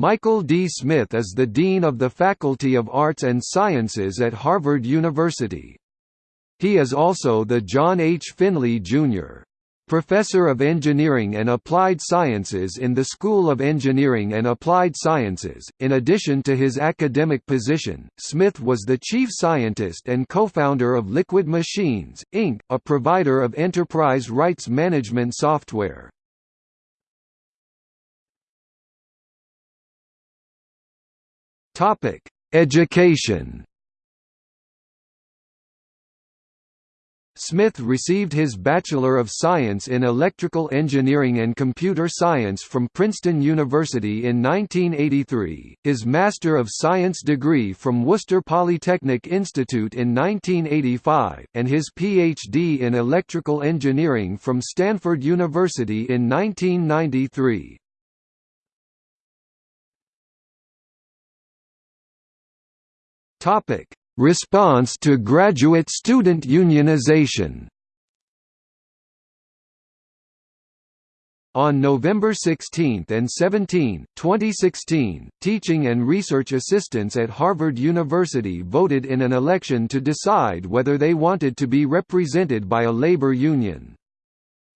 Michael D. Smith is the Dean of the Faculty of Arts and Sciences at Harvard University. He is also the John H. Finley, Jr. Professor of Engineering and Applied Sciences in the School of Engineering and Applied Sciences. In addition to his academic position, Smith was the chief scientist and co-founder of Liquid Machines, Inc., a provider of enterprise rights management software. Topic: Education. Smith received his Bachelor of Science in Electrical Engineering and Computer Science from Princeton University in 1983, his Master of Science degree from Worcester Polytechnic Institute in 1985, and his Ph.D. in Electrical Engineering from Stanford University in 1993. Topic: Response to graduate student unionization. On November 16 and 17, 2016, teaching and research assistants at Harvard University voted in an election to decide whether they wanted to be represented by a labor union.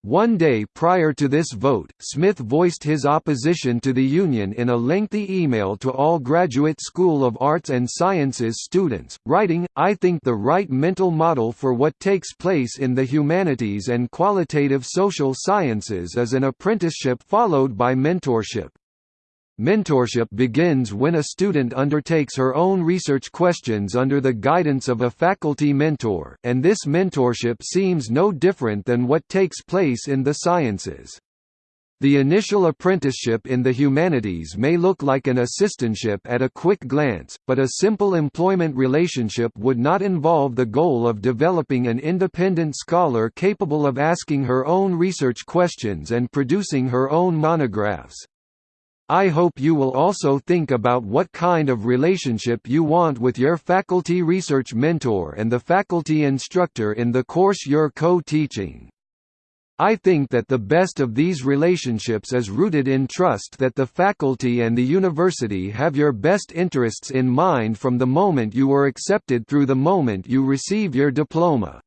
One day prior to this vote, Smith voiced his opposition to the union in a lengthy email to all Graduate School of Arts and Sciences students, writing, I think the right mental model for what takes place in the humanities and qualitative social sciences is an apprenticeship followed by mentorship. Mentorship begins when a student undertakes her own research questions under the guidance of a faculty mentor, and this mentorship seems no different than what takes place in the sciences. The initial apprenticeship in the humanities may look like an assistantship at a quick glance, but a simple employment relationship would not involve the goal of developing an independent scholar capable of asking her own research questions and producing her own monographs. I hope you will also think about what kind of relationship you want with your faculty research mentor and the faculty instructor in the course you're co-teaching. I think that the best of these relationships is rooted in trust that the faculty and the university have your best interests in mind from the moment you were accepted through the moment you receive your diploma.